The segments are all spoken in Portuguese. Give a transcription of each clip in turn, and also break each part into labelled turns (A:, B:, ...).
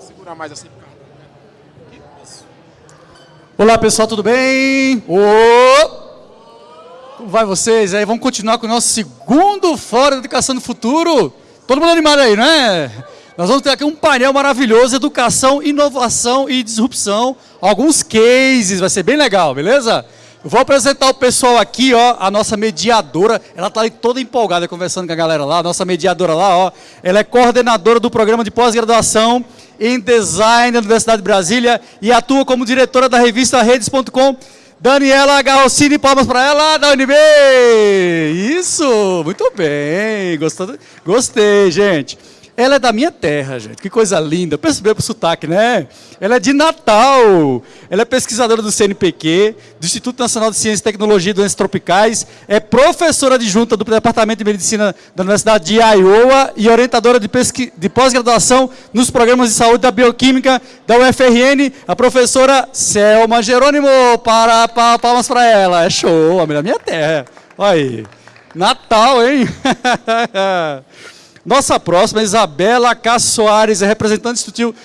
A: Segurar mais assim.
B: Olá pessoal, tudo bem? Ô! Como vai vocês? Aí vamos continuar com o nosso segundo Fórum de Educação no Futuro. Todo mundo animado aí, não é? Nós vamos ter aqui um painel maravilhoso, educação, inovação e disrupção. Alguns cases, vai ser bem legal, beleza? Eu vou apresentar o pessoal aqui, ó, a nossa mediadora. Ela está toda empolgada conversando com a galera lá, a nossa mediadora lá, ó. Ela é coordenadora do programa de pós-graduação em design da Universidade de Brasília e atua como diretora da revista redes.com. Daniela Garrocini, palmas para ela, da UNB! Isso, muito bem, gostou? Gostei, gente. Ela é da minha terra, gente. Que coisa linda. Percebeu o sotaque, né? Ela é de Natal. Ela é pesquisadora do CNPq, do Instituto Nacional de Ciência e Tecnologia e Doenças Tropicais. É professora adjunta do Departamento de Medicina da Universidade de Iowa e orientadora de, de pós-graduação nos programas de saúde da Bioquímica da UFRN. A professora Selma Jerônimo. Para, para, palmas para ela. É show. A minha terra. Olha aí. Natal, hein? Nossa próxima, Isabela K. Soares, é representante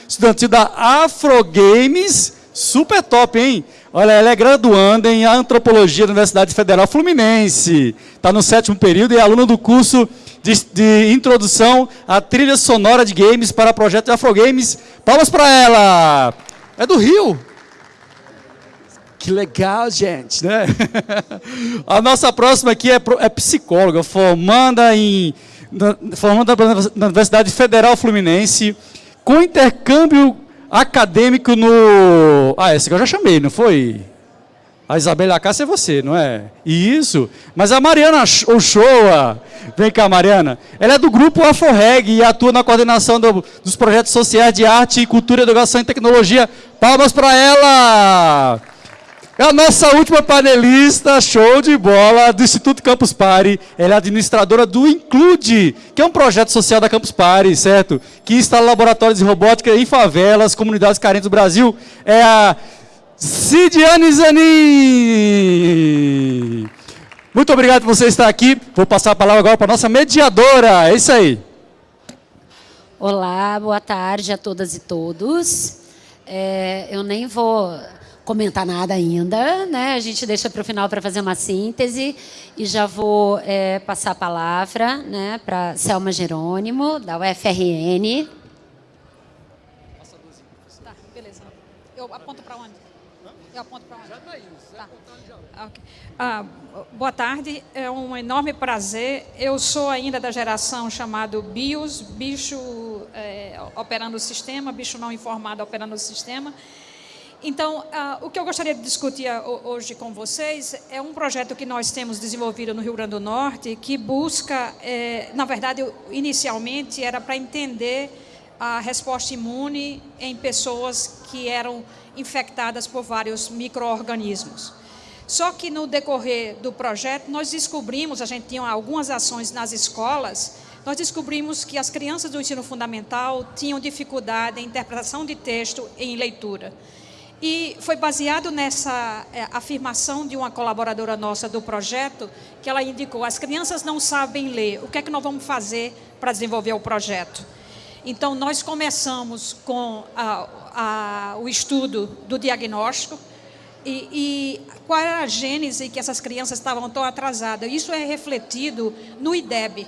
B: estudantil, da Afro Games. Super top, hein? Olha, ela é graduanda em Antropologia da Universidade Federal Fluminense. Está no sétimo período e é aluna do curso de, de, Introdução à Trilha Sonora de Games para projeto de Afro Games. Palmas para ela! É do Rio. Que legal, gente, né? A nossa próxima aqui é, é psicóloga, formanda em formando na Universidade Federal Fluminense, com intercâmbio acadêmico no... Ah, essa que eu já chamei, não foi? A Isabela Acácia é você, não é? Isso. Mas a Mariana Ochoa, vem cá, Mariana. Ela é do grupo AFOREG e atua na coordenação do, dos projetos sociais de arte, cultura, educação e tecnologia. Palmas para ela! É a nossa última panelista, show de bola, do Instituto Campus Party. Ela é administradora do Include, que é um projeto social da Campus Party, certo? Que instala laboratórios de robótica em favelas, comunidades carentes do Brasil. É a Cidiane Zanin. Muito obrigado por você estar aqui. Vou passar a palavra agora para a nossa mediadora. É isso aí.
C: Olá, boa tarde a todas e todos. É, eu nem vou comentar nada ainda, né? A gente deixa para o final para fazer uma síntese e já vou é, passar a palavra, né, para Selma Jerônimo da UFRN.
D: Tá, beleza. Eu aponto para onde? Eu aponto para onde? Já está isso. Tá. já. Okay. Ah, boa tarde, é um enorme prazer. Eu sou ainda da geração chamado BIOS, bicho é, operando o sistema, bicho não informado operando o sistema. Então, uh, o que eu gostaria de discutir hoje com vocês é um projeto que nós temos desenvolvido no Rio Grande do Norte, que busca, eh, na verdade, inicialmente era para entender a resposta imune em pessoas que eram infectadas por vários micro-organismos. Só que no decorrer do projeto, nós descobrimos, a gente tinha algumas ações nas escolas, nós descobrimos que as crianças do ensino fundamental tinham dificuldade em interpretação de texto em leitura. E foi baseado nessa é, afirmação de uma colaboradora nossa do projeto, que ela indicou, as crianças não sabem ler, o que é que nós vamos fazer para desenvolver o projeto? Então, nós começamos com a, a, o estudo do diagnóstico e, e qual era a gênese que essas crianças estavam tão atrasadas. Isso é refletido no IDEB.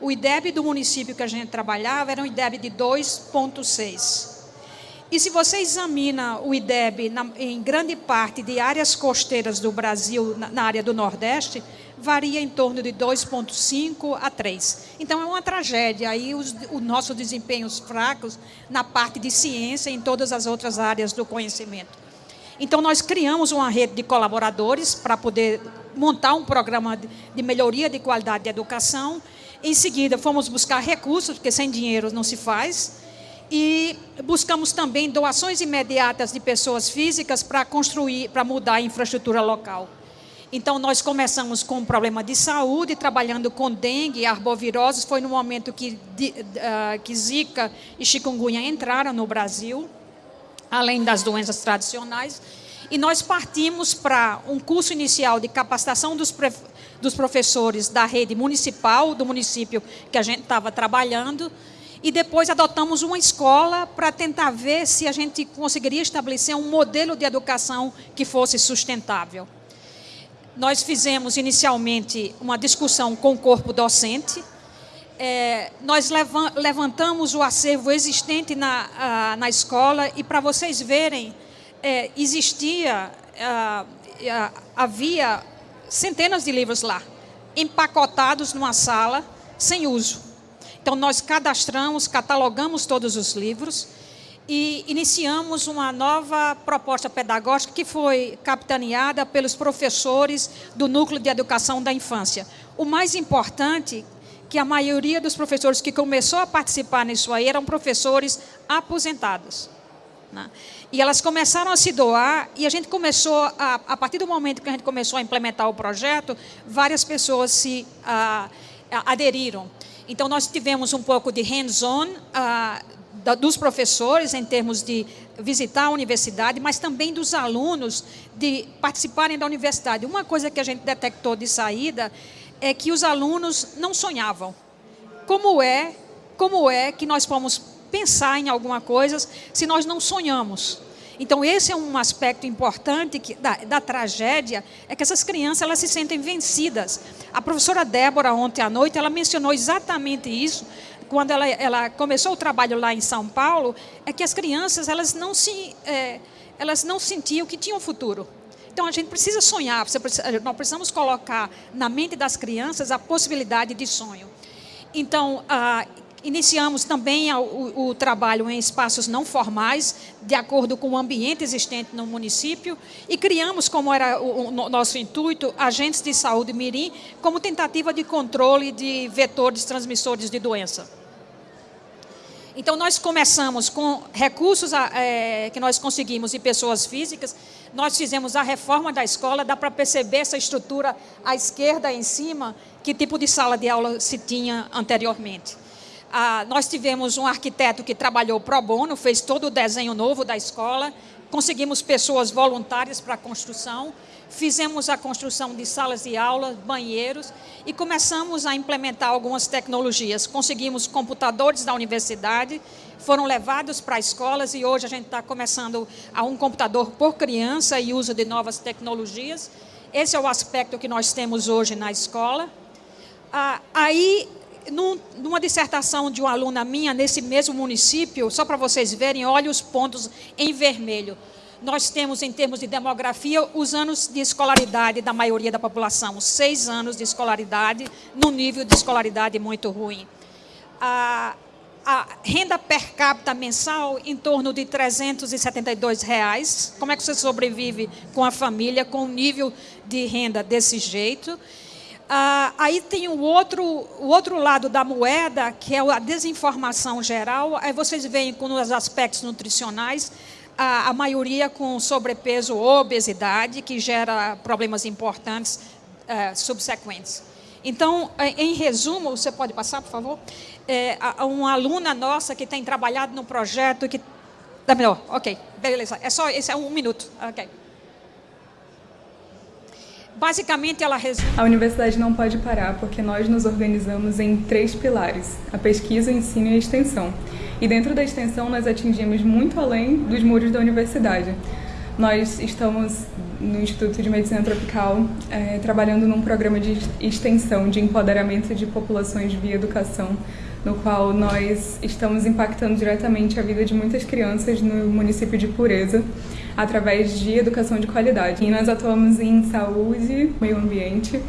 D: O IDEB do município que a gente trabalhava era um IDEB de 2.6. E se você examina o IDEB na, em grande parte de áreas costeiras do Brasil, na, na área do Nordeste, varia em torno de 2,5 a 3. Então, é uma tragédia. Aí, os, os nossos desempenhos fracos na parte de ciência e em todas as outras áreas do conhecimento. Então, nós criamos uma rede de colaboradores para poder montar um programa de melhoria de qualidade de educação. Em seguida, fomos buscar recursos, porque sem dinheiro não se faz e buscamos também doações imediatas de pessoas físicas para construir, para mudar a infraestrutura local. Então, nós começamos com um problema de saúde, trabalhando com dengue e arboviroses. Foi no momento que, de, uh, que Zika e chikungunya entraram no Brasil, além das doenças tradicionais. E nós partimos para um curso inicial de capacitação dos, dos professores da rede municipal, do município que a gente estava trabalhando, e depois adotamos uma escola para tentar ver se a gente conseguiria estabelecer um modelo de educação que fosse sustentável. Nós fizemos inicialmente uma discussão com o corpo docente, é, nós levantamos o acervo existente na, a, na escola e para vocês verem, é, existia, a, a, havia centenas de livros lá, empacotados numa sala, sem uso. Então, nós cadastramos, catalogamos todos os livros e iniciamos uma nova proposta pedagógica que foi capitaneada pelos professores do Núcleo de Educação da Infância. O mais importante que a maioria dos professores que começou a participar nisso aí eram professores aposentados. Né? E elas começaram a se doar e a gente começou, a, a partir do momento que a gente começou a implementar o projeto, várias pessoas se a, a, aderiram. Então, nós tivemos um pouco de hands-on uh, dos professores, em termos de visitar a universidade, mas também dos alunos de participarem da universidade. Uma coisa que a gente detectou de saída é que os alunos não sonhavam. Como é, como é que nós vamos pensar em alguma coisa se nós não sonhamos? Então, esse é um aspecto importante que, da, da, tragédia, é que essas crianças elas se sentem vencidas. A professora Débora, ontem à noite, ela mencionou exatamente isso, quando ela, ela começou o trabalho lá em São Paulo, é que as crianças elas não, se, é, elas não sentiam que tinham futuro. Então, a gente precisa sonhar, nós precisamos colocar na mente das crianças a possibilidade de sonho. Então, ah, Iniciamos também o, o, trabalho em espaços não formais, de acordo com o ambiente existente no município, e criamos, como era o, o nosso intuito, agentes de saúde mirim, como tentativa de controle de vetores transmissores de doença. Então, nós começamos com recursos é, que nós conseguimos de pessoas físicas, nós fizemos a reforma da escola, dá para perceber essa estrutura à esquerda em cima, que tipo de sala de aula se tinha anteriormente. Ah, nós tivemos um arquiteto que trabalhou pro bono, fez todo o desenho novo da escola, conseguimos pessoas voluntárias para a construção, fizemos a construção de salas de aula, banheiros e começamos a implementar algumas tecnologias. Conseguimos computadores da universidade, foram levados para escolas e hoje a gente está começando a um computador por criança e uso de novas tecnologias. Esse é o aspecto que nós temos hoje na escola. Ah, aí num, numa dissertação de uma aluna minha, nesse mesmo município, só para vocês verem, olha os pontos em vermelho. Nós temos, em termos de demografia, os anos de escolaridade da maioria da população. Seis anos de escolaridade, num nível de escolaridade muito ruim. A, a renda per capita mensal em torno de 372 reais. Como é que você sobrevive com a família com um nível de renda desse jeito? Ah, aí tem o outro, o outro lado da moeda, que é a desinformação geral. Aí vocês veem com os aspectos nutricionais, a, a maioria com sobrepeso ou obesidade, que gera problemas importantes eh, subsequentes. Então, eh, em resumo, você pode passar, por favor? É, uma aluna nossa que tem trabalhado no projeto que... Dá melhor, ok, beleza. É só, esse é um minuto, ok. Basicamente, ela resume...
A: A universidade não pode parar porque nós nos organizamos em três pilares, a pesquisa, o ensino e a extensão. E dentro da extensão, nós atingimos muito além dos muros da universidade. Nós estamos no Instituto de Medicina Tropical é, trabalhando num programa de extensão, de empoderamento de populações via educação, no qual nós estamos impactando diretamente a vida de muitas crianças no município de Pureza, através de educação de qualidade. E nós atuamos em saúde, meio ambiente,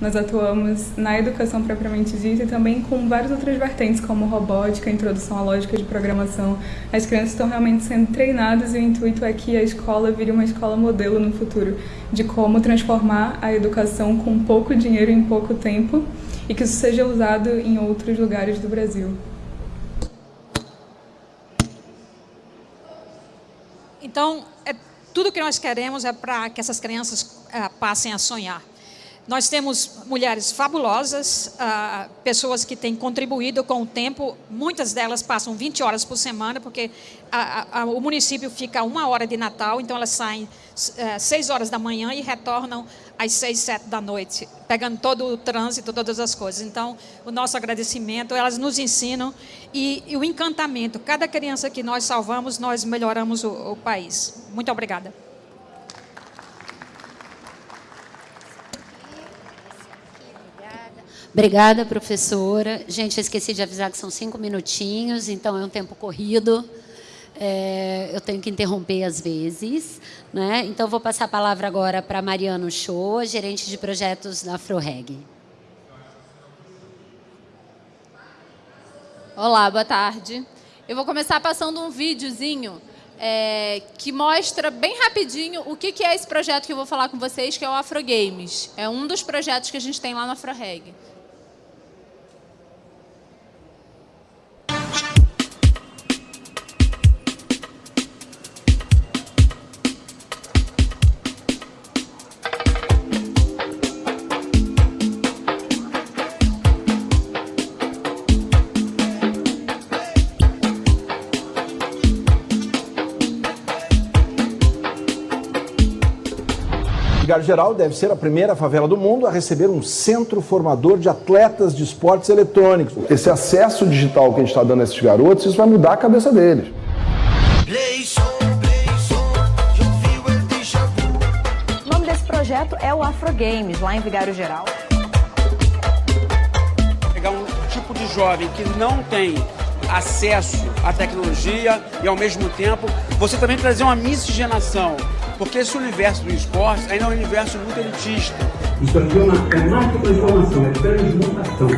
A: nós atuamos na educação propriamente dita e também com várias outras vertentes, como robótica, introdução à lógica de programação. As crianças estão realmente sendo treinadas e o intuito é que a escola vire uma escola modelo no futuro, de como transformar a educação com pouco dinheiro em pouco tempo e que isso seja usado em outros lugares do Brasil.
D: Então, é, tudo que nós queremos é para que essas crianças é, passem a sonhar. Nós temos mulheres fabulosas, uh, pessoas que têm contribuído com o tempo. Muitas delas passam 20 horas por semana, porque a, a, o município fica uma hora de Natal, então elas saem uh, seis horas da manhã e retornam às seis, sete da noite, pegando todo o trânsito, todas as coisas. Então, o nosso agradecimento, elas nos ensinam e, e o encantamento. Cada criança que nós salvamos, nós melhoramos o, o país. Muito obrigada.
C: Obrigada, professora. Gente, eu esqueci de avisar que são cinco minutinhos, então é um tempo corrido. É, eu tenho que interromper às vezes. Né? Então, vou passar a palavra agora para Mariano Show, gerente de projetos da AfroReg.
E: Olá, boa tarde. Eu vou começar passando um videozinho é, que mostra bem rapidinho o que, que é esse projeto que eu vou falar com vocês, que é o Afrogames. É um dos projetos que a gente tem lá no AfroReg.
F: Geral deve ser a primeira favela do mundo a receber um centro formador de atletas de esportes eletrônicos. Esse acesso digital que a gente está dando a esses garotos, isso vai mudar a cabeça deles.
G: O nome desse projeto é o Afro Games, lá em Vigário Geral.
H: Pegar um tipo de jovem que não tem acesso à tecnologia e, ao mesmo tempo, você também trazer uma miscigenação porque esse universo do esporte ainda é um universo muito elitista.
I: Isso aqui é, uma, que transformação, é transmutação.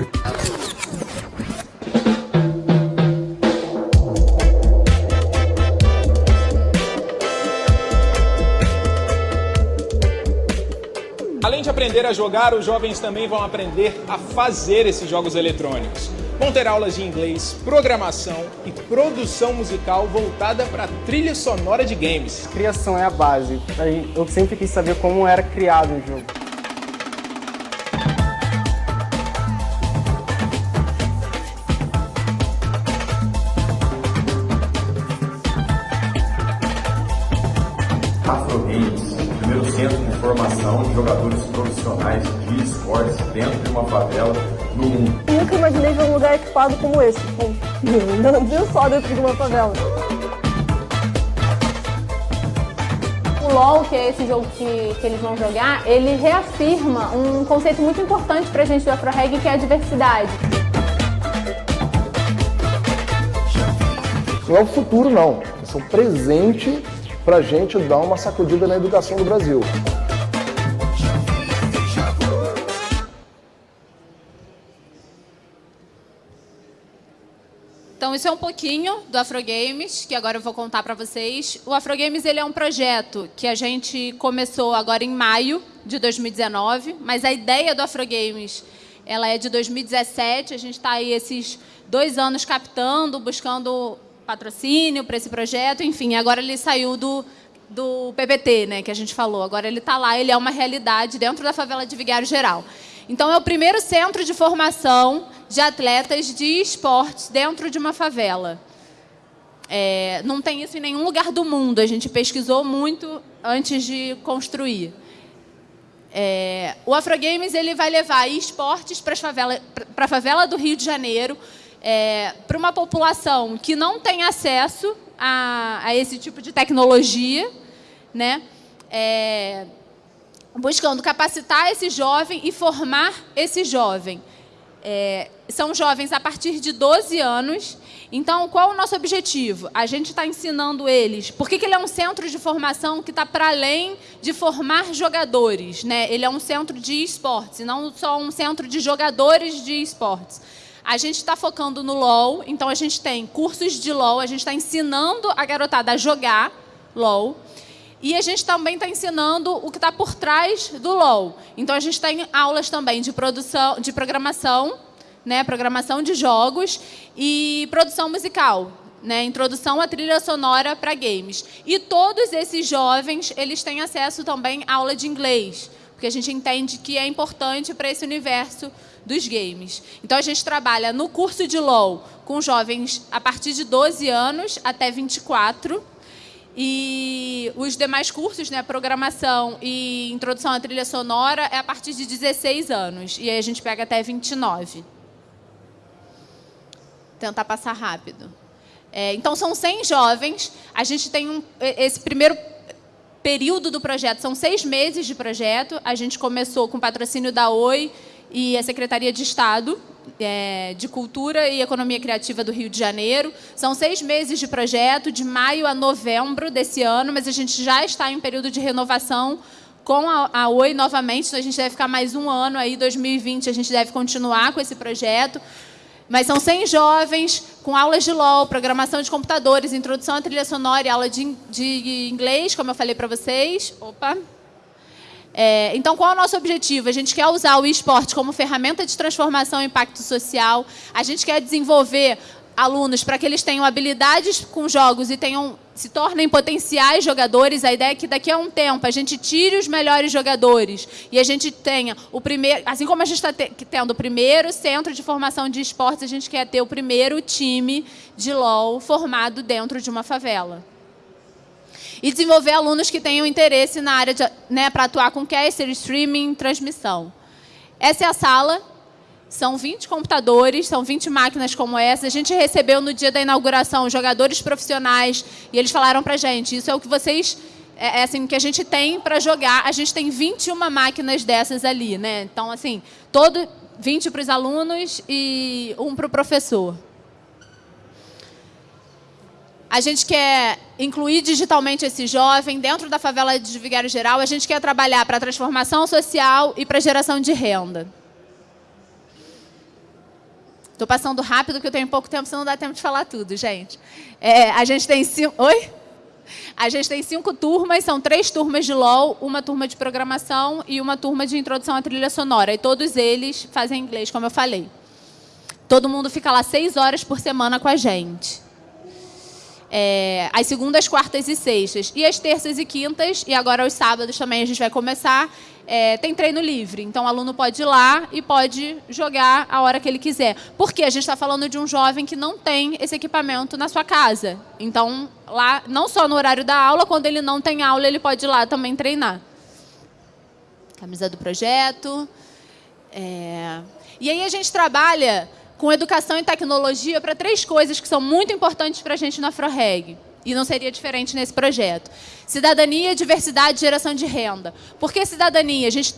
J: Além de aprender a jogar, os jovens também vão aprender a fazer esses jogos eletrônicos. Vão ter aulas de inglês, programação e produção musical voltada para trilha sonora de games.
K: Criação é a base. Eu sempre quis saber como era criado um jogo.
L: Afro Games, o primeiro centro de formação de jogadores profissionais de esportes dentro de uma favela no mundo.
M: Um lugar equipado como esse. Tipo, viu só dentro de uma favela.
N: O LoL, que é esse jogo que, que eles vão jogar, ele reafirma um conceito muito importante pra gente do AfroReg, que é a diversidade.
F: Não é o futuro, não. Isso é um presente pra gente dar uma sacudida na educação do Brasil.
E: Então, isso é um pouquinho do Afrogames, que agora eu vou contar para vocês. O Afrogames ele é um projeto que a gente começou agora em maio de 2019, mas a ideia do Afrogames ela é de 2017. A gente está aí esses dois anos captando, buscando patrocínio para esse projeto. Enfim, agora ele saiu do, do PPT, né, que a gente falou. Agora ele está lá, ele é uma realidade dentro da favela de Vigário Geral. Então, é o primeiro centro de formação de atletas de esportes dentro de uma favela. É, não tem isso em nenhum lugar do mundo. A gente pesquisou muito antes de construir. É, o Afrogames ele vai levar esportes para a favela do Rio de Janeiro, é, para uma população que não tem acesso a, a esse tipo de tecnologia, né? É, buscando capacitar esse jovem e formar esse jovem. É, são jovens a partir de 12 anos. Então, qual o nosso objetivo? A gente está ensinando eles. Por que, que ele é um centro de formação que está para além de formar jogadores? Né? Ele é um centro de esportes, não só um centro de jogadores de esportes. A gente está focando no LOL, então a gente tem cursos de LOL, a gente está ensinando a garotada a jogar LOL. E a gente também está ensinando o que está por trás do LOL. Então, a gente tem aulas também de produção, de programação, né, programação de jogos e produção musical, né, introdução à trilha sonora para games. E todos esses jovens, eles têm acesso também à aula de inglês, porque a gente entende que é importante para esse universo dos games. Então, a gente trabalha no curso de LOL com jovens a partir de 12 anos até 24, e os demais cursos, né, programação e introdução à trilha sonora, é a partir de 16 anos. E aí a gente pega até 29. Tentar passar rápido. É, então, são 100 jovens. A gente tem um, esse primeiro período do projeto, são seis meses de projeto. A gente começou com patrocínio da Oi e a Secretaria de Estado é, de Cultura e Economia Criativa do Rio de Janeiro. São seis meses de projeto, de maio a novembro desse ano, mas a gente já está em período de renovação com a, a Oi novamente, então a gente deve ficar mais um ano aí, 2020, a gente deve continuar com esse projeto. Mas são 100 jovens com aulas de LOL, programação de computadores, introdução à trilha sonora e aula de, de inglês, como eu falei para vocês. Opa! É, então, qual é o nosso objetivo? A gente quer usar o esporte como ferramenta de transformação e impacto social. A gente quer desenvolver alunos para que eles tenham habilidades com jogos e tenham se tornem potenciais jogadores. A ideia é que daqui a um tempo a gente tire os melhores jogadores e a gente tenha o primeiro, assim como a gente está tendo o primeiro centro de formação de esportes, a gente quer ter o primeiro time de LOL formado dentro de uma favela e desenvolver alunos que tenham interesse na área né, para atuar com caster, streaming, transmissão. Essa é a sala. São 20 computadores, são 20 máquinas como essa. A gente recebeu no dia da inauguração jogadores profissionais e eles falaram para a gente, isso é o que vocês é, é assim que a gente tem para jogar. A gente tem 21 máquinas dessas ali, né? Então, assim, todo 20 para os alunos e um para o professor. A gente quer incluir digitalmente esse jovem dentro da favela de Vigário Geral. A gente quer trabalhar para a transformação social e para a geração de renda. Estou passando rápido, porque eu tenho pouco tempo, senão não dá tempo de falar tudo, gente. É, a gente tem cinco... Oi? A gente tem cinco turmas, são três turmas de LOL, uma turma de programação e uma turma de introdução à trilha sonora. E todos eles fazem inglês, como eu falei. Todo mundo fica lá seis horas por semana com a gente é, as segundas, quartas e sextas. E as terças e quintas, e agora os sábados também a gente vai começar, é, tem treino livre. Então, o aluno pode ir lá e pode jogar a hora que ele quiser. Porque a gente está falando de um jovem que não tem esse equipamento na sua casa. Então, lá, não só no horário da aula, quando ele não tem aula, ele pode ir lá também treinar. Camisa do projeto. É... E aí a gente trabalha com educação e tecnologia para três coisas que são muito importantes para a gente na AfroReg. E não seria diferente nesse projeto. Cidadania, diversidade e geração de renda. Por que cidadania? A gente,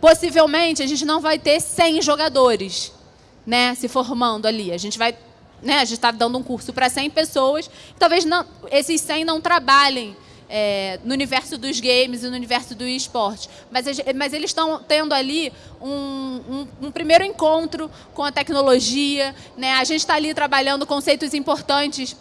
E: possivelmente, a gente não vai ter 100 jogadores né, se formando ali. A gente vai... Né, a gente está dando um curso para 100 pessoas. Talvez não, esses 100 não trabalhem é, no universo dos games e no universo do esporte. Mas, mas eles estão tendo ali um, um, um, primeiro encontro com a tecnologia. Né? A gente está ali trabalhando conceitos importantes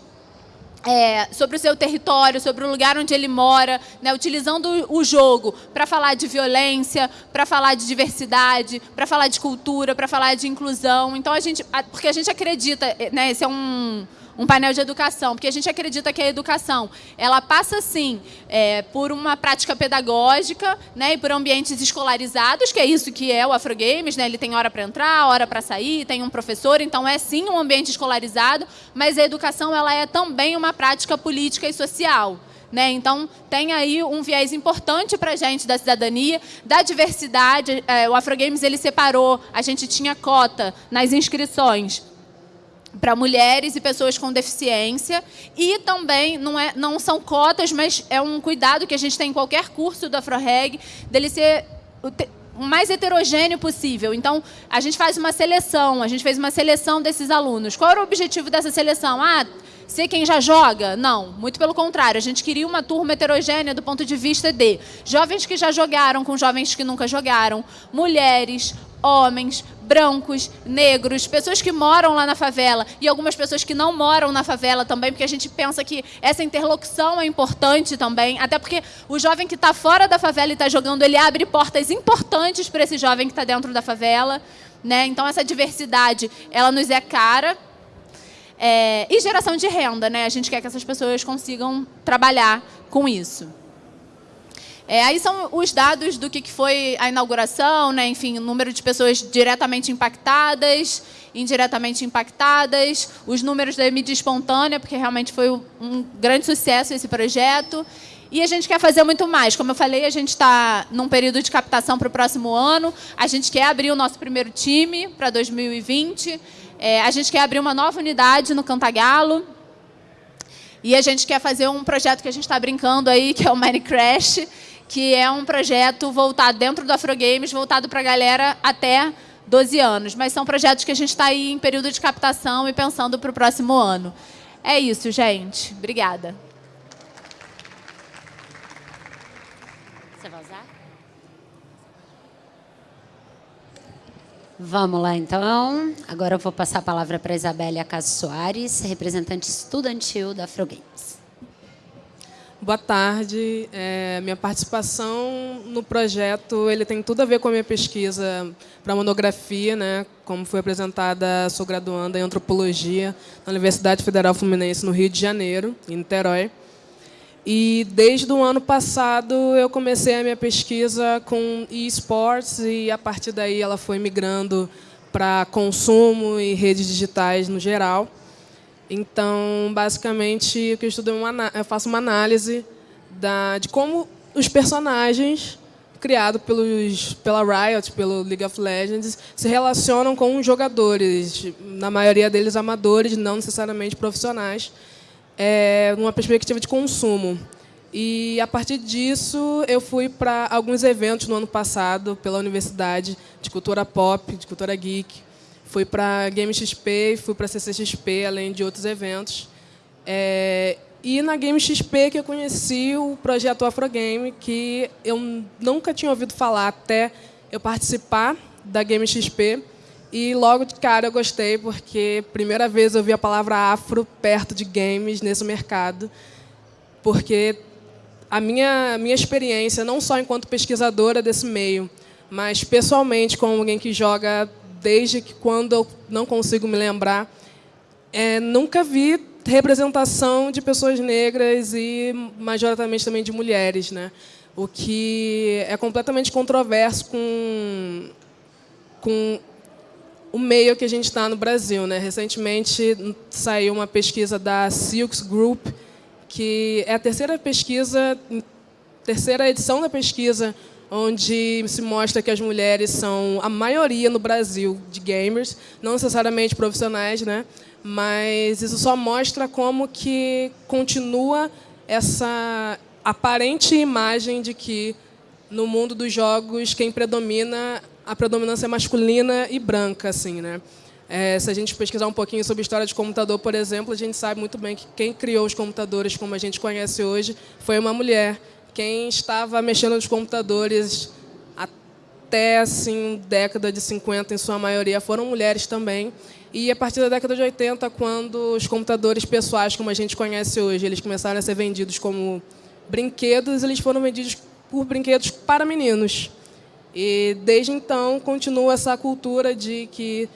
E: é, sobre o seu território, sobre o lugar onde ele mora, né, utilizando o jogo para falar de violência, para falar de diversidade, para falar de cultura, para falar de inclusão. Então a gente, porque a gente acredita, né, esse é um um painel de educação, porque a gente acredita que a educação ela passa, sim, é, por uma prática pedagógica né, e por ambientes escolarizados, que é isso que é o Afrogames, né, ele tem hora para entrar, hora para sair, tem um professor, então é sim um ambiente escolarizado, mas a educação ela é também uma prática política e social. Né? Então, tem aí um viés importante para a gente da cidadania, da diversidade. É, o Afrogames ele separou, a gente tinha cota nas inscrições para mulheres e pessoas com deficiência. E também, não, é, não são cotas, mas é um cuidado que a gente tem em qualquer curso da AfroReg, dele ser o mais heterogêneo possível. Então, a gente faz uma seleção, a gente fez uma seleção desses alunos. Qual era o objetivo dessa seleção? Ah, ser quem já joga? Não, muito pelo contrário. A gente queria uma turma heterogênea do ponto de vista de jovens que já jogaram com jovens que nunca jogaram, mulheres, homens, brancos, negros, pessoas que moram lá na favela e algumas pessoas que não moram na favela também, porque a gente pensa que essa interlocução é importante também, até porque o jovem que está fora da favela e está jogando, ele abre portas importantes para esse jovem que está dentro da favela. Né? Então, essa diversidade, ela nos é cara. É, e geração de renda, né? A gente quer que essas pessoas consigam trabalhar com isso. É, aí são os dados do que foi a inauguração, né? enfim, o número de pessoas diretamente impactadas, indiretamente impactadas, os números da mídia espontânea, porque realmente foi um grande sucesso esse projeto. E a gente quer fazer muito mais. Como eu falei, a gente está num período de captação para o próximo ano. A gente quer abrir o nosso primeiro time para 2020. É, a gente quer abrir uma nova unidade no Cantagalo. E a gente quer fazer um projeto que a gente está brincando aí, que é o Minecraft, que é um projeto voltado dentro do Afrogames, voltado para a galera até 12 anos. Mas são projetos que a gente está aí em período de captação e pensando para o próximo ano. É isso, gente. Obrigada.
C: Você vai usar? Vamos lá, então. Agora eu vou passar a palavra para a Isabélia Caso Soares, representante estudantil da Afrogames.
O: Boa tarde. É, minha participação no projeto ele tem tudo a ver com a minha pesquisa para monografia, né? Como foi apresentada, sou graduanda em antropologia na Universidade Federal Fluminense no Rio de Janeiro, em Niterói. E desde o ano passado eu comecei a minha pesquisa com esports e a partir daí ela foi migrando para consumo e redes digitais no geral. Então, basicamente, o que eu estudo é uma, eu faço uma análise da, de como os personagens criados pelos, pela Riot, pelo League of Legends, se relacionam com os jogadores, na maioria deles amadores, não necessariamente profissionais, é, numa perspectiva de consumo. E, a partir disso, eu fui para alguns eventos no ano passado pela Universidade de Cultura Pop, de Cultura Geek, Fui para Game XP, fui para CCXP, além de outros eventos. É, e na Game XP que eu conheci o projeto Afrogame, que eu nunca tinha ouvido falar até eu participar da Game XP. E logo de cara eu gostei, porque primeira vez eu vi a palavra afro perto de games nesse mercado. Porque a minha, a minha experiência, não só enquanto pesquisadora desse meio, mas pessoalmente como alguém que joga desde que quando eu não consigo me lembrar, é, nunca vi representação de pessoas negras e majoritariamente também de mulheres, né? O que é completamente controverso com com o meio que a gente está no Brasil, né? Recentemente saiu uma pesquisa da Silks Group, que é a terceira pesquisa, terceira edição da pesquisa onde se mostra que as mulheres são a maioria no Brasil de gamers, não necessariamente profissionais, né? mas isso só mostra como que continua essa aparente imagem de que no mundo dos jogos quem predomina a predominância masculina e branca, assim, né? É, se a gente pesquisar um pouquinho sobre história de computador, por exemplo, a gente sabe muito bem que quem criou os computadores como a gente conhece hoje foi uma mulher quem estava mexendo nos computadores até assim, década de 50, em sua maioria, foram mulheres também. E a partir da década de 80, quando os computadores pessoais, como a gente conhece hoje, eles começaram a ser vendidos como brinquedos, eles foram vendidos por brinquedos para meninos. E desde então continua essa cultura de que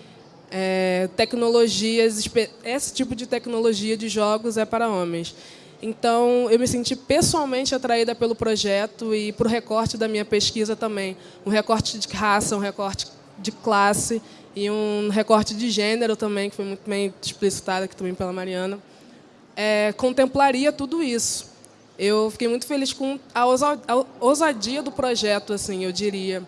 O: é, tecnologias, esse tipo de tecnologia de jogos é para homens. Então, eu me senti pessoalmente atraída pelo projeto e para o recorte da minha pesquisa também. Um recorte de raça, um recorte de classe e um recorte de gênero também, que foi muito bem explicitado aqui também pela Mariana. É, contemplaria tudo isso. Eu fiquei muito feliz com a ousadia do projeto, assim, eu diria.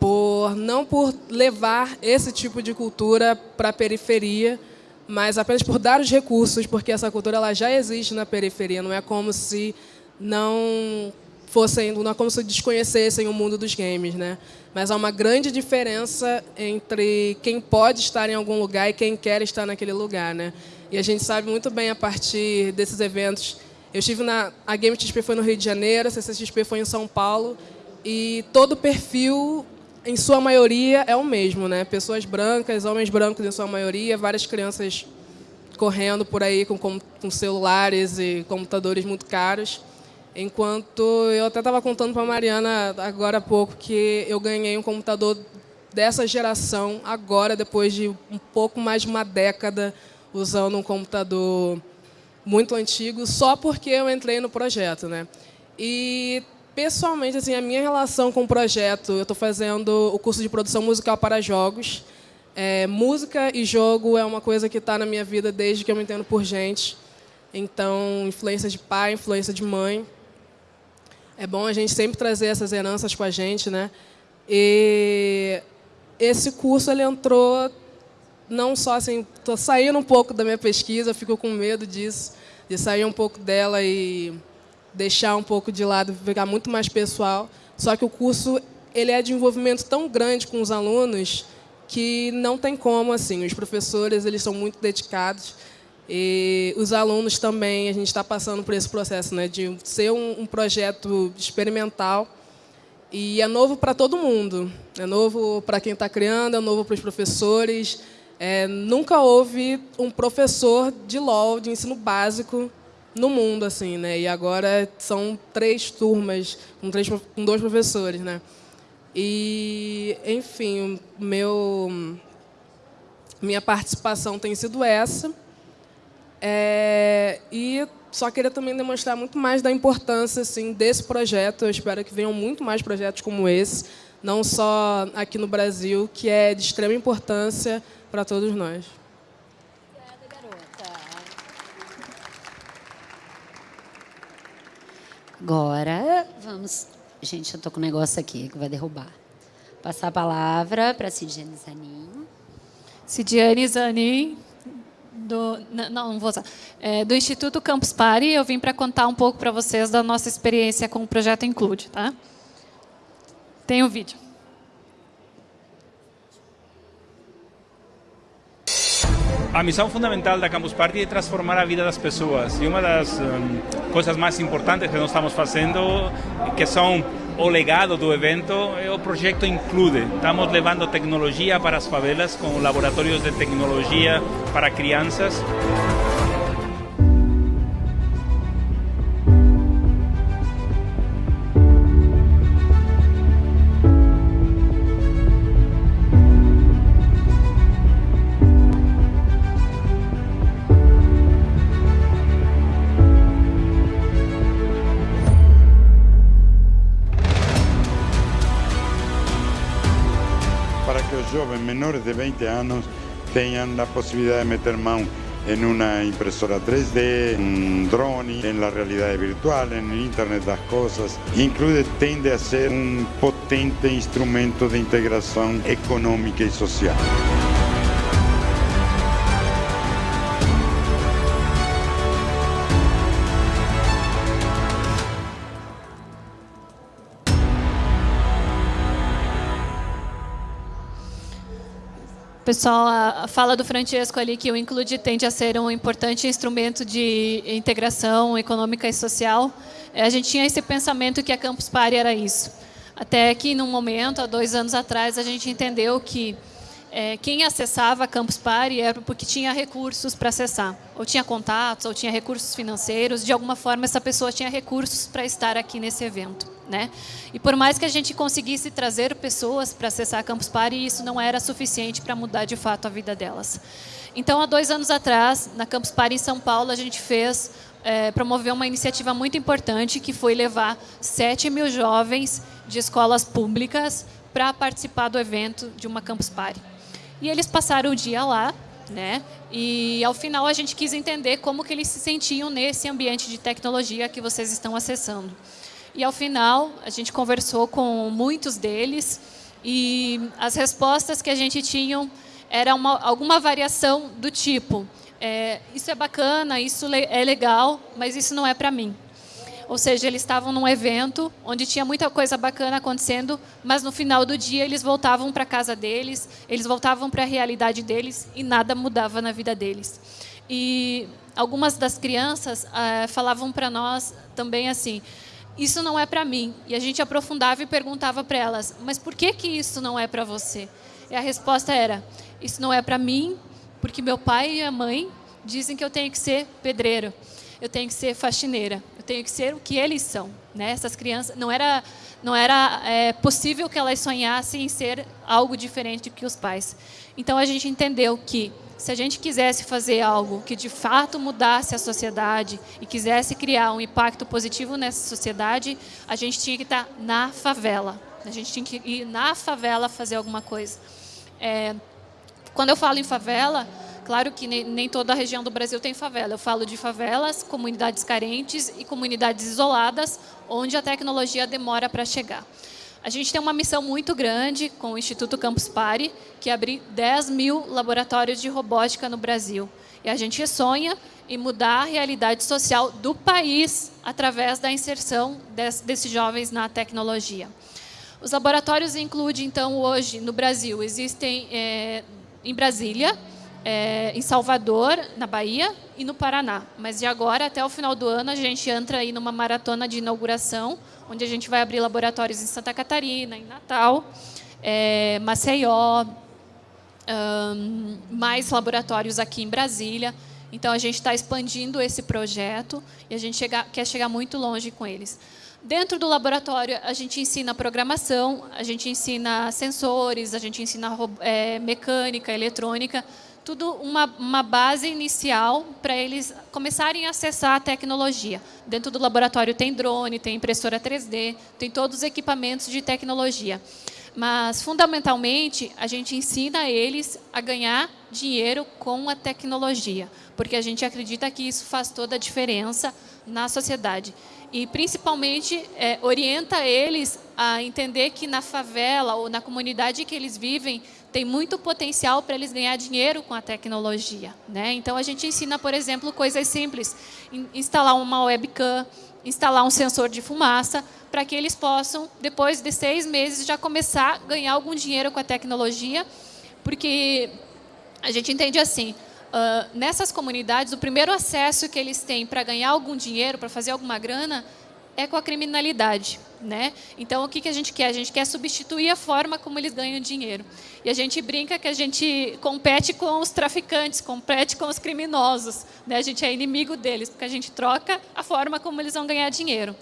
O: Por, não por levar esse tipo de cultura para a periferia, mas apenas por dar os recursos, porque essa cultura ela já existe na periferia, não é como se não fossem, não é como se desconhecessem o mundo dos games, né? Mas há uma grande diferença entre quem pode estar em algum lugar e quem quer estar naquele lugar, né? E a gente sabe muito bem a partir desses eventos. Eu estive na a Game XP foi no Rio de Janeiro, a CCXP foi em São Paulo e todo o perfil em sua maioria, é o mesmo, né? Pessoas brancas, homens brancos em sua maioria, várias crianças correndo por aí com, com, celulares e computadores muito caros. Enquanto eu até estava contando para a Mariana agora há pouco que eu ganhei um computador dessa geração agora, depois de um pouco mais de uma década usando um computador muito antigo, só porque eu entrei no projeto. Né? E pessoalmente, assim, a minha relação com o projeto, eu estou fazendo o curso de produção musical para jogos. É, música e jogo é uma coisa que está na minha vida desde que eu me entendo por gente. Então, influência de pai, influência de mãe. É bom a gente sempre trazer essas heranças com a gente, né? E esse curso ele entrou não só assim, estou saindo um pouco da minha pesquisa, fico com medo disso, de sair um pouco dela e deixar um pouco de lado, ficar muito mais pessoal. Só que o curso ele é de envolvimento tão grande com os alunos que não tem como assim. Os professores eles são muito dedicados e os alunos também. A gente está passando por esse processo, né, de ser um, um projeto experimental e é novo para todo mundo. É novo para quem está criando, é novo para os professores. É, nunca houve um professor de LOL, de ensino básico, no mundo, assim, né? E agora são três turmas, com, três, com dois professores, né? E, enfim, meu, minha participação tem sido essa. É, e só queria também demonstrar muito mais da importância assim, desse projeto. Eu espero que venham muito mais projetos como esse, não só aqui no Brasil, que é de extrema importância para todos nós.
C: Agora, vamos... Gente, eu estou com um negócio aqui que vai derrubar. Passar a palavra para a Cidiane Zanin.
P: Cidiane Zanin, do, não, não vou usar, é, do Instituto Campus Party. Eu vim para contar um pouco para vocês da nossa experiência com o projeto Include. Tá? Tem o um vídeo.
Q: A missão fundamental da Campus Party é transformar a vida das pessoas. E uma das um, coisas mais importantes que nós estamos fazendo, que são o legado do evento, é o projeto Include. Estamos levando tecnologia para as favelas com laboratórios de tecnologia para crianças.
R: Menores de 20 años tengan la posibilidad de meter mano en una impresora 3D, un drone, en la realidad virtual, en el Internet de las cosas. Incluye tiende a ser un potente instrumento de integración económica y social.
P: Pessoal, a fala do Francesco ali que o Include tende a ser um importante instrumento de integração econômica e social. É, a gente tinha esse pensamento que a Campus Party era isso. Até que, num momento, há dois anos atrás, a gente entendeu que é, quem acessava a Campus Party era porque tinha recursos para acessar. Ou tinha contatos, ou tinha recursos financeiros. De alguma forma, essa pessoa tinha recursos para estar aqui nesse evento. Né? E por mais que a gente conseguisse trazer pessoas para acessar a Campus Party, isso não era suficiente para mudar de fato a vida delas. Então, há dois anos atrás, na Campus Party em São Paulo, a gente fez, é, promoveu uma iniciativa muito importante, que foi levar 7 mil jovens de escolas públicas para participar do evento de uma Campus Party. E eles passaram o dia lá, né? E ao final a gente quis entender como que eles se sentiam nesse ambiente de tecnologia que vocês estão acessando. E ao final, a gente conversou com muitos deles e as respostas que a gente tinha era uma, alguma variação do tipo, é, isso é bacana, isso é legal, mas isso não é para mim. Ou seja, eles estavam num evento onde tinha muita coisa bacana acontecendo, mas no final do dia eles voltavam para a casa deles, eles voltavam para a realidade deles e nada mudava na vida deles. E algumas das crianças ah, falavam para nós também assim, isso não é para mim. E a gente aprofundava e perguntava para elas, mas por que, que isso não é para você? E a resposta era, isso não é para mim, porque meu pai e a mãe dizem que eu tenho que ser pedreiro, eu tenho que ser faxineira, eu tenho que ser o que eles são. Né? Essas crianças, não era, não era é, possível que elas sonhassem em ser algo diferente do que os pais. Então a gente entendeu que se a gente quisesse fazer algo que de fato mudasse a sociedade e quisesse criar um impacto positivo nessa sociedade, a gente tinha que estar na favela. A gente tinha que ir na favela fazer alguma coisa. É, quando eu falo em favela, claro que nem toda a região do Brasil tem favela. Eu falo de favelas, comunidades carentes e comunidades isoladas, onde a tecnologia demora para chegar. A gente tem uma missão muito grande com o Instituto Campus Party, que é abrir 10 mil laboratórios de robótica no Brasil. E a gente sonha em mudar a realidade social do país através da inserção desses jovens na tecnologia. Os laboratórios incluem, então, hoje, no Brasil, existem é, em Brasília, é, em Salvador, na Bahia, e no Paraná. Mas de agora até o final do ano, a gente entra aí numa maratona de inauguração, onde a gente vai abrir laboratórios em Santa Catarina, em Natal, é, Maceió, um, mais laboratórios aqui em Brasília. Então, a gente está expandindo esse projeto e a gente chega, quer chegar muito longe com eles. Dentro do laboratório, a gente ensina programação, a gente ensina sensores, a gente ensina é, mecânica, eletrônica, tudo uma, uma base inicial para eles começarem a acessar a tecnologia. Dentro do laboratório tem drone, tem impressora 3D, tem todos os equipamentos de tecnologia. Mas, fundamentalmente, a gente ensina eles a ganhar dinheiro com a tecnologia, porque a gente acredita que isso faz toda a diferença na sociedade. E, principalmente, é, orienta eles a entender que na favela ou na comunidade que eles vivem, tem muito potencial para eles ganhar dinheiro com a tecnologia. Né? Então, a gente ensina, por exemplo, coisas simples. Instalar uma webcam, instalar um sensor de fumaça, para que eles possam, depois de seis meses, já começar a ganhar algum dinheiro com a tecnologia, porque a gente entende assim, uh, nessas comunidades, o primeiro acesso que eles têm para ganhar algum dinheiro, para fazer alguma grana, é com a criminalidade. Né? Então, o que, que a gente quer? A gente quer substituir a forma como eles ganham dinheiro. E a gente brinca que a gente compete com os traficantes, compete com os criminosos. Né? A gente é inimigo deles, porque a gente troca a forma como eles vão ganhar dinheiro.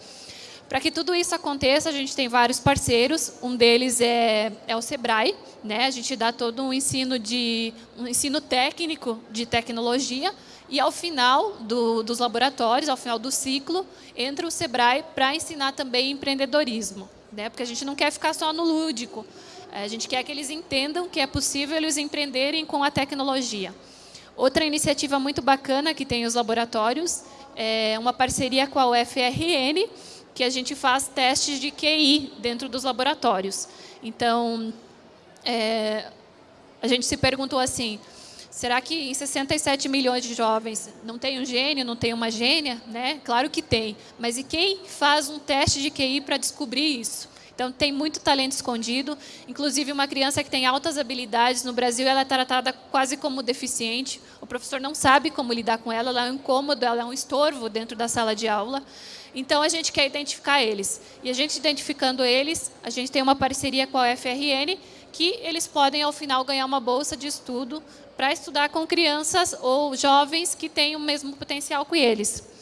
P: Para que tudo isso aconteça, a gente tem vários parceiros. Um deles é, é o Sebrae. Né? A gente dá todo um ensino, de, um ensino técnico de tecnologia e ao final do, dos laboratórios, ao final do ciclo, entra o Sebrae para ensinar também empreendedorismo. Né? Porque a gente não quer ficar só no lúdico. A gente quer que eles entendam que é possível eles empreenderem com a tecnologia. Outra iniciativa muito bacana que tem os laboratórios é uma parceria com a UFRN, que a gente faz testes de QI dentro dos laboratórios. Então, é, a gente se perguntou assim, Será que em 67 milhões de jovens não tem um gênio, não tem uma gênia? Né? Claro que tem. Mas e quem faz um teste de QI para descobrir isso? Então, tem muito talento escondido. Inclusive, uma criança que tem altas habilidades, no Brasil, ela é tratada quase como deficiente. O professor não sabe como lidar com ela, ela é um incômodo, ela é um estorvo dentro da sala de aula. Então, a gente quer identificar eles. E a gente identificando eles, a gente tem uma parceria com a UFRN, que eles podem, ao final, ganhar uma bolsa de estudo para estudar com crianças ou jovens que têm o mesmo potencial que eles.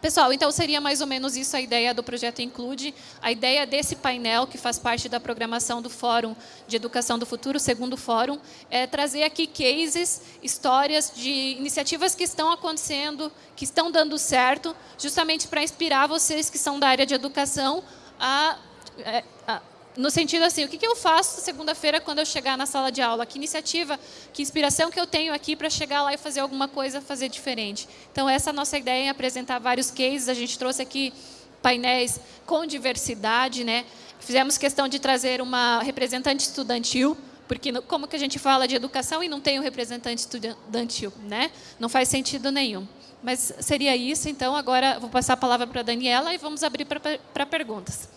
P: Pessoal, então seria mais ou menos isso a ideia do projeto Include. A ideia desse painel, que faz parte da programação do Fórum de Educação do Futuro, segundo fórum, é trazer aqui cases, histórias de iniciativas que estão acontecendo, que estão dando certo, justamente para inspirar vocês que são da área de educação a, é, a no sentido assim, o que, que eu faço segunda-feira quando eu chegar na sala de aula? Que iniciativa, que inspiração que eu tenho aqui para chegar lá e fazer alguma coisa, fazer diferente? Então, essa é a nossa ideia em apresentar vários cases. A gente trouxe aqui painéis com diversidade. Né? Fizemos questão de trazer uma representante estudantil, porque como que a gente fala de educação e não tem um representante estudantil? Né? Não faz sentido nenhum. Mas seria isso, então agora vou passar a palavra para a Daniela e vamos abrir para perguntas.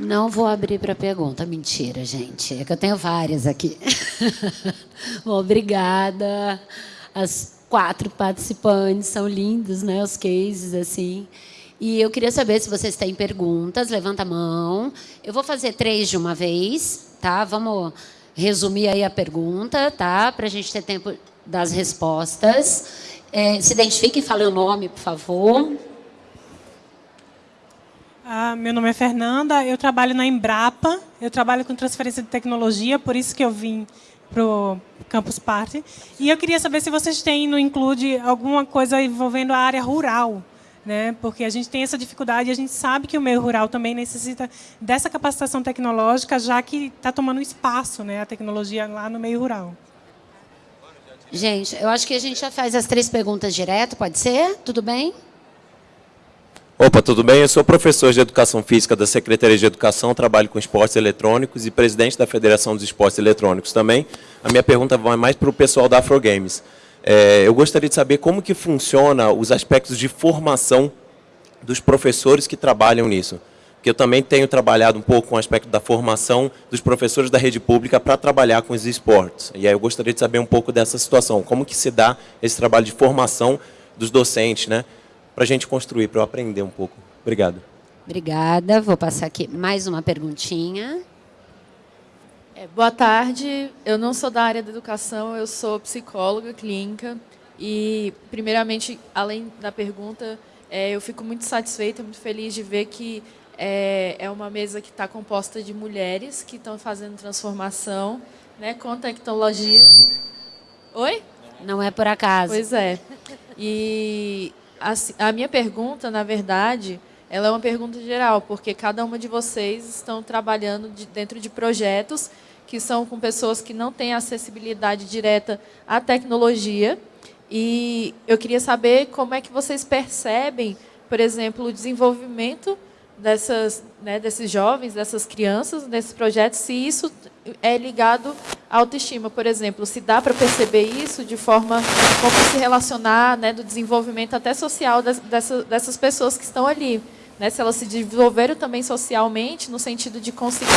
C: Não vou abrir para pergunta. Mentira, gente. É que eu tenho várias aqui. Obrigada. As quatro participantes são lindos, né? Os cases, assim. E eu queria saber se vocês têm perguntas. Levanta a mão. Eu vou fazer três de uma vez, tá? Vamos resumir aí a pergunta, tá? Para a gente ter tempo das respostas. É, se identifique e fale o nome, por favor.
S: Ah, meu nome é Fernanda, eu trabalho na Embrapa, eu trabalho com transferência de tecnologia, por isso que eu vim para o Campus Party. E eu queria saber se vocês têm no Include alguma coisa envolvendo a área rural, né? porque a gente tem essa dificuldade e a gente sabe que o meio rural também necessita dessa capacitação tecnológica, já que está tomando espaço né? a tecnologia lá no meio rural.
C: Gente, eu acho que a gente já faz as três perguntas direto, pode ser? Tudo bem?
T: Opa, tudo bem? Eu sou professor de Educação Física da Secretaria de Educação, trabalho com esportes eletrônicos e presidente da Federação dos Esportes Eletrônicos também. A minha pergunta vai mais para o pessoal da Afro Games. É, eu gostaria de saber como que funciona os aspectos de formação dos professores que trabalham nisso. Porque eu também tenho trabalhado um pouco com o aspecto da formação dos professores da rede pública para trabalhar com os esportes. E aí eu gostaria de saber um pouco dessa situação. Como que se dá esse trabalho de formação dos docentes, né? Para a gente construir, para eu aprender um pouco. Obrigado.
C: Obrigada. Vou passar aqui mais uma perguntinha.
U: É, boa tarde. Eu não sou da área da educação, eu sou psicóloga clínica. E, primeiramente, além da pergunta, é, eu fico muito satisfeita, muito feliz de ver que é, é uma mesa que está composta de mulheres que estão fazendo transformação né, com tecnologia. Oi?
C: Não é por acaso.
U: Pois é. E a, a minha pergunta, na verdade, ela é uma pergunta geral, porque cada uma de vocês estão trabalhando de, dentro de projetos que são com pessoas que não têm acessibilidade direta à tecnologia. E eu queria saber como é que vocês percebem, por exemplo, o desenvolvimento dessas, né, desses jovens, dessas crianças, desses projetos, se isso é ligado à autoestima, por exemplo, se dá para perceber isso de forma como se relacionar, né, do desenvolvimento até social dessas, dessas pessoas que estão ali, né, se elas se desenvolveram também socialmente no sentido de conseguir,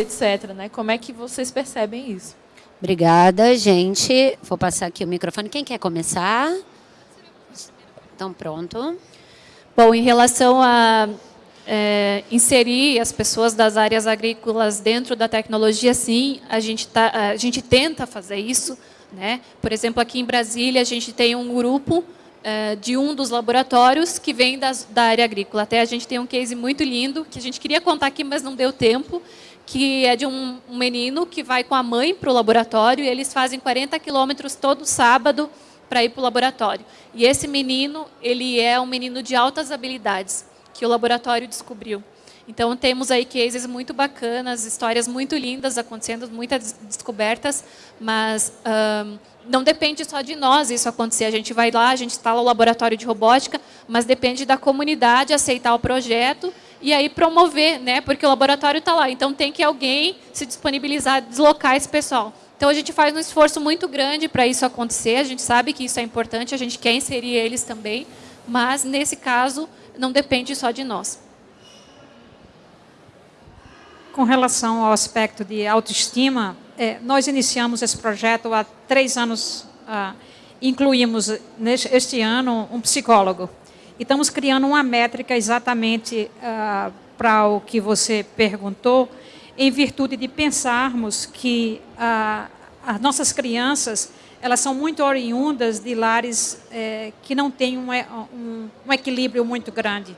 U: etc. Né, como é que vocês percebem isso?
C: Obrigada, gente. Vou passar aqui o microfone. Quem quer começar? Então, pronto.
P: Bom, em relação a é, inserir as pessoas das áreas agrícolas dentro da tecnologia, sim, a gente, tá, a gente tenta fazer isso. Né? Por exemplo, aqui em Brasília, a gente tem um grupo é, de um dos laboratórios que vem das, da área agrícola. Até a gente tem um case muito lindo, que a gente queria contar aqui, mas não deu tempo, que é de um, um menino que vai com a mãe para o laboratório e eles fazem 40 quilômetros todo sábado para ir para o laboratório. E esse menino, ele é um menino de altas habilidades, que o laboratório descobriu. Então, temos aí cases muito bacanas, histórias muito lindas acontecendo, muitas descobertas, mas um, não depende só de nós isso acontecer. A gente vai lá, a gente instala o laboratório de robótica, mas depende da comunidade aceitar o projeto e aí promover, né? porque o laboratório está lá. Então, tem que alguém se disponibilizar a deslocar esse pessoal. Então, a gente faz um esforço muito grande para isso acontecer. A gente sabe que isso é importante, a gente quer inserir eles também, mas, nesse caso, não depende só de nós.
D: Com relação ao aspecto de autoestima, é, nós iniciamos esse projeto há três anos, ah, incluímos neste, este ano um psicólogo. E estamos criando uma métrica exatamente ah, para o que você perguntou, em virtude de pensarmos que ah, as nossas crianças elas são muito oriundas de lares é, que não têm um, um, um, equilíbrio muito grande.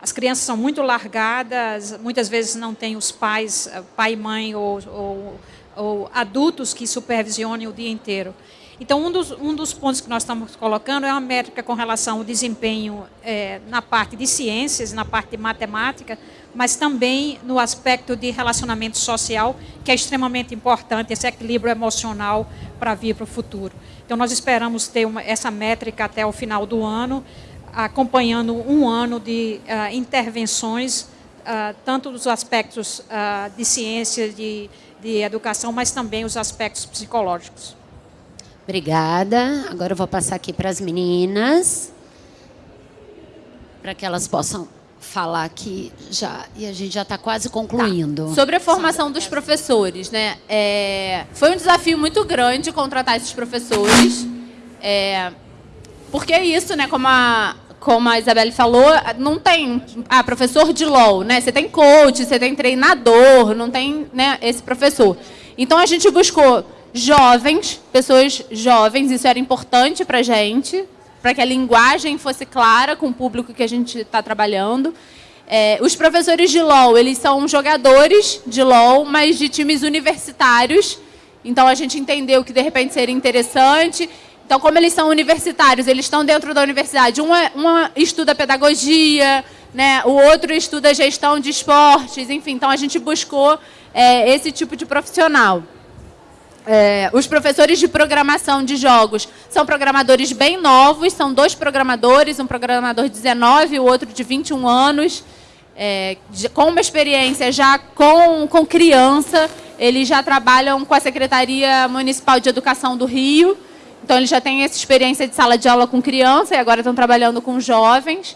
D: As crianças são muito largadas, muitas vezes não têm os pais, pai e mãe, ou, ou, ou adultos que supervisionem o dia inteiro. Então, um dos, um dos pontos que nós estamos colocando é uma métrica com relação ao desempenho é, na parte de ciências, na parte de matemática, mas também no aspecto de relacionamento social, que é extremamente importante, esse equilíbrio emocional para vir para o futuro. Então, nós esperamos ter uma, essa métrica até o final do ano, acompanhando um ano de uh, intervenções, uh, tanto dos aspectos uh, de ciência, de, de educação, mas também os aspectos psicológicos.
C: Obrigada. Agora eu vou passar aqui para as meninas, para que elas possam falar aqui já. E a gente já está quase concluindo.
E: Tá. Sobre a formação dos professores, né? É, foi um desafio muito grande contratar esses professores. É, porque é isso, né? Como a, como a Isabelle falou, não tem ah, professor de LOL, né? Você tem coach, você tem treinador, não tem né, esse professor. Então a gente buscou jovens, pessoas jovens, isso era importante para a gente, para que a linguagem fosse clara com o público que a gente está trabalhando. É, os professores de LOL, eles são jogadores de LOL, mas de times universitários. Então, a gente entendeu que, de repente, seria interessante. Então, como eles são universitários, eles estão dentro da universidade. Um, estuda pedagogia, né? o outro estuda gestão de esportes, enfim. Então, a gente buscou é, esse tipo de profissional. É, os professores de programação de jogos são programadores bem novos, são dois programadores, um programador de 19 e o outro de 21 anos, é, de, com uma experiência já com, com criança. Eles já trabalham com a Secretaria Municipal de Educação do Rio, então eles já têm essa experiência de sala de aula com criança e agora estão trabalhando com jovens.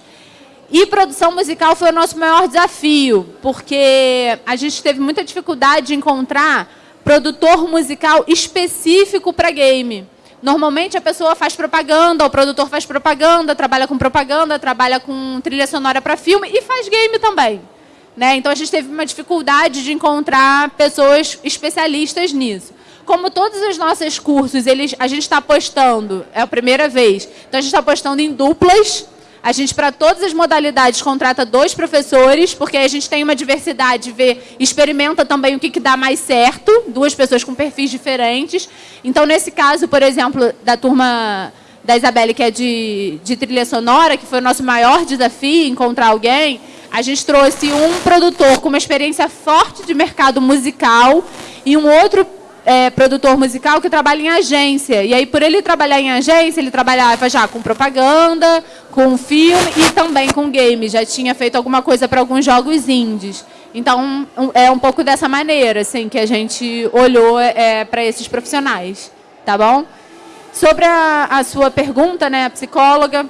E: E produção musical foi o nosso maior desafio, porque a gente teve muita dificuldade de encontrar produtor musical específico para game. Normalmente a pessoa faz propaganda, o produtor faz propaganda, trabalha com propaganda, trabalha com trilha sonora para filme e faz game também. Né? Então a gente teve uma dificuldade de encontrar pessoas especialistas nisso. Como todos os nossos cursos, eles, a gente está apostando, é a primeira vez, então a gente está apostando em duplas, a gente, para todas as modalidades, contrata dois professores, porque a gente tem uma diversidade, vê, experimenta também o que, que dá mais certo, duas pessoas com perfis diferentes. Então, nesse caso, por exemplo, da turma da Isabelle, que é de, de trilha sonora, que foi o nosso maior desafio, encontrar alguém, a gente trouxe um produtor com uma experiência forte de mercado musical e um outro é, produtor musical que trabalha em agência. E aí, por ele trabalhar em agência, ele trabalhava já com propaganda, com filme e também com game. Já tinha feito alguma coisa para alguns jogos indies. Então, é um pouco dessa maneira assim, que a gente olhou é, para esses profissionais. Tá bom? Sobre a, a sua pergunta, né, psicóloga,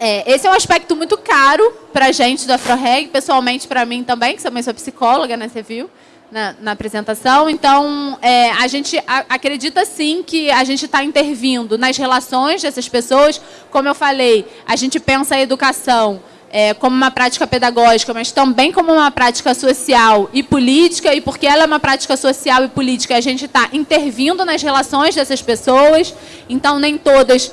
E: é, esse é um aspecto muito caro para a gente do AfroReg, pessoalmente para mim também, que também sou psicóloga, né, você viu? Na, na apresentação. Então, é, a gente acredita sim que a gente está intervindo nas relações dessas pessoas. Como eu falei, a gente pensa a educação é, como uma prática pedagógica, mas também como uma prática social e política, e porque ela é uma prática social e política, a gente está intervindo nas relações dessas pessoas, então nem todas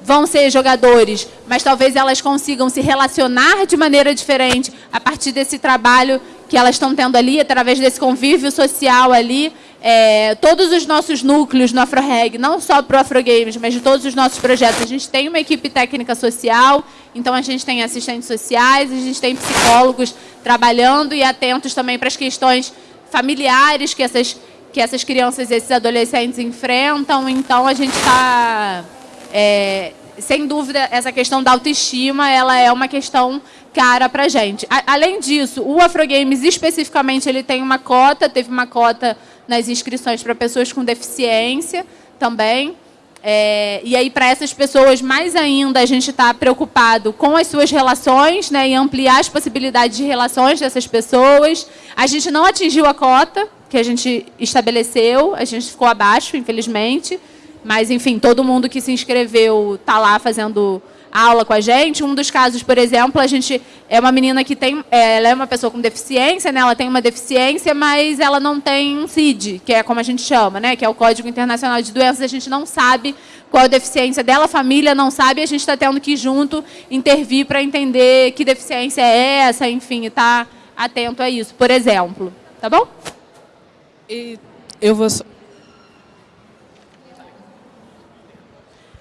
E: vão ser jogadores, mas talvez elas consigam se relacionar de maneira diferente a partir desse trabalho que elas estão tendo ali, através desse convívio social ali, é, todos os nossos núcleos no AfroReg, não só para o AfroGames, mas de todos os nossos projetos, a gente tem uma equipe técnica social, então a gente tem assistentes sociais, a gente tem psicólogos trabalhando e atentos também para as questões familiares que essas, que essas crianças e esses adolescentes enfrentam, então a gente está... É, sem dúvida, essa questão da autoestima, ela é uma questão cara para a gente. Além disso, o Afrogames especificamente ele tem uma cota, teve uma cota nas inscrições para pessoas com deficiência também. É, e aí, para essas pessoas, mais ainda, a gente está preocupado com as suas relações né, e ampliar as possibilidades de relações dessas pessoas. A gente não atingiu a cota que a gente estabeleceu, a gente ficou abaixo, infelizmente. Mas, enfim, todo mundo que se inscreveu está lá fazendo aula com a gente. Um dos casos, por exemplo, a gente é uma menina que tem, é, ela é uma pessoa com deficiência, né? Ela tem uma deficiência, mas ela não tem um CID, que é como a gente chama, né? Que é o Código Internacional de Doenças. A gente não sabe qual a deficiência dela, a família não sabe, a gente está tendo que ir junto intervir para entender que deficiência é essa, enfim, estar tá atento a isso, por exemplo. Tá bom?
O: E eu vou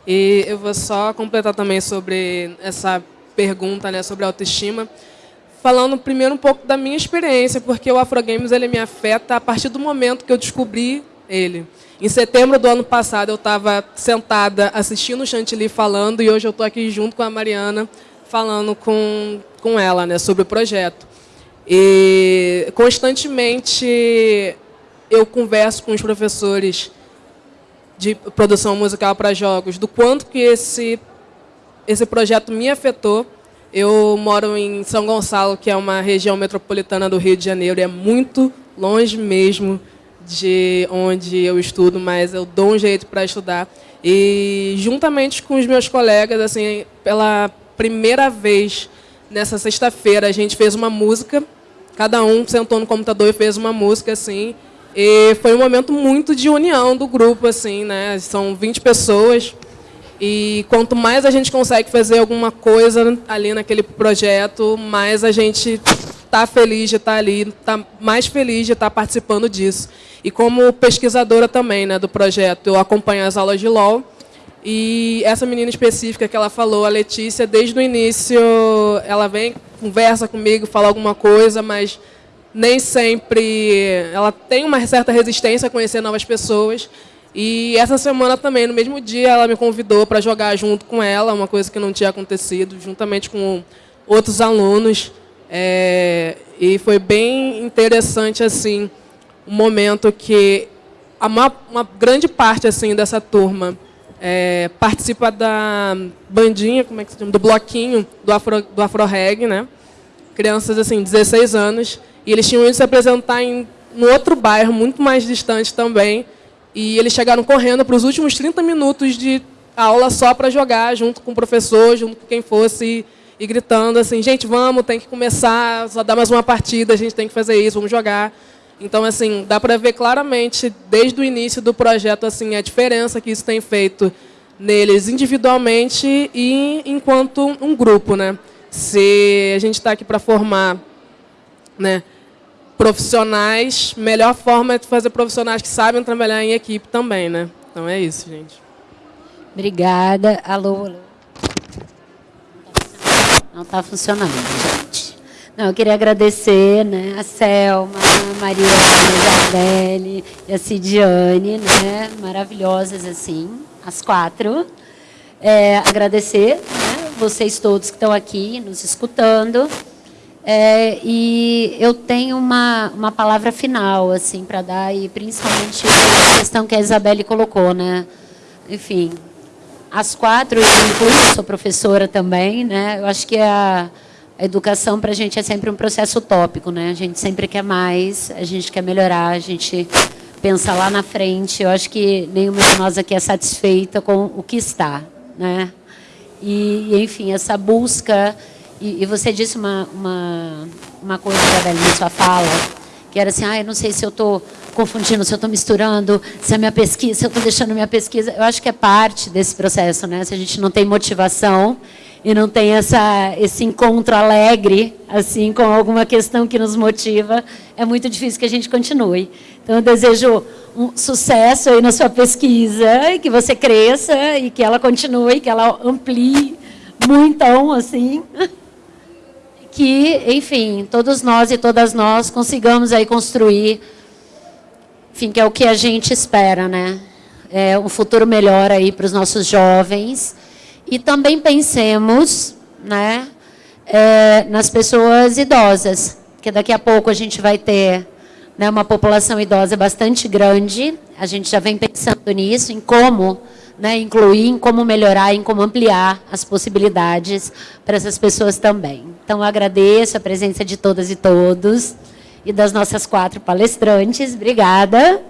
O: E eu vou só completar também sobre essa pergunta né, sobre autoestima, falando primeiro um pouco da minha experiência, porque o Afrogames ele me afeta a partir do momento que eu descobri ele. Em setembro do ano passado, eu estava sentada assistindo o Chantilly falando, e hoje eu estou aqui junto com a Mariana, falando com, com ela né, sobre o projeto. E constantemente eu converso com os professores de produção musical para jogos, do quanto que esse, esse projeto me afetou. Eu moro em São Gonçalo, que é uma região metropolitana do Rio de Janeiro, e é muito longe mesmo de onde eu estudo, mas eu dou um jeito para estudar. E, juntamente com os meus colegas, assim, pela primeira vez, nessa sexta-feira, a gente fez uma música, cada um sentou no computador e fez uma música, assim, e foi um momento muito de união do grupo, assim, né? São 20 pessoas. E quanto mais a gente consegue fazer alguma coisa ali naquele projeto, mais a gente está feliz de estar tá ali, está mais feliz de estar tá participando disso. E como pesquisadora também né, do projeto, eu acompanho as aulas de LOL. E essa menina específica que ela falou, a Letícia, desde o início, ela vem, conversa comigo, fala alguma coisa, mas nem sempre ela tem uma certa resistência a conhecer novas pessoas. E essa semana também, no mesmo dia, ela me convidou para jogar junto com ela, uma coisa que não tinha acontecido, juntamente com outros alunos. É, e foi bem interessante assim, um momento que uma, uma grande parte assim dessa turma é, participa da bandinha, como é que se chama, do bloquinho do Afro, do Afro Reg, né? Crianças assim, 16 anos, e eles tinham ido se apresentar em um outro bairro muito mais distante também. E eles chegaram correndo para os últimos 30 minutos de aula só para jogar, junto com o professor, junto com quem fosse, e, e gritando assim, gente, vamos, tem que começar, só dá mais uma partida, a gente tem que fazer isso, vamos jogar. Então, assim, dá para ver claramente, desde o início do projeto, assim, a diferença que isso tem feito neles individualmente e enquanto um grupo. Né? Se a gente está aqui para formar né, profissionais, melhor forma é fazer profissionais que sabem trabalhar em equipe também, né? Então é isso, gente.
C: Obrigada. Alô, alô. Não está funcionando, gente. Não, eu queria agradecer né, a Selma, a Mariana, a Isabelle e a Cidiane, né, maravilhosas assim, as quatro. É, agradecer né, vocês todos que estão aqui nos escutando. É, e eu tenho uma, uma palavra final assim para dar, e principalmente a questão que a Isabelle colocou. Né? Enfim, as quatro, eu incluo, sou professora também, né? eu acho que a, a educação para a gente é sempre um processo utópico. Né? A gente sempre quer mais, a gente quer melhorar, a gente pensa lá na frente. Eu acho que nenhuma de nós aqui é satisfeita com o que está. Né? E, enfim, essa busca e, e você disse uma, uma, uma coisa, Isabelle, na sua fala, que era assim, ah, eu não sei se eu estou confundindo, se eu estou misturando, se a minha pesquisa, se eu estou deixando minha pesquisa. Eu acho que é parte desse processo, né? Se a gente não tem motivação e não tem essa, esse encontro alegre, assim, com alguma questão que nos motiva, é muito difícil que a gente continue. Então, eu desejo um sucesso aí na sua pesquisa, e que você cresça, e que ela continue, que ela amplie muito, assim que, enfim, todos nós e todas nós consigamos aí construir, enfim, que é o que a gente espera, né? É um futuro melhor aí para os nossos jovens. E também pensemos, né, é, nas pessoas idosas, que daqui a pouco a gente vai ter né, uma população idosa bastante grande. A gente já vem pensando nisso, em como né, incluir, em como melhorar, em como ampliar as possibilidades para essas pessoas também. Então, agradeço a presença de todas e todos e das nossas quatro palestrantes. Obrigada.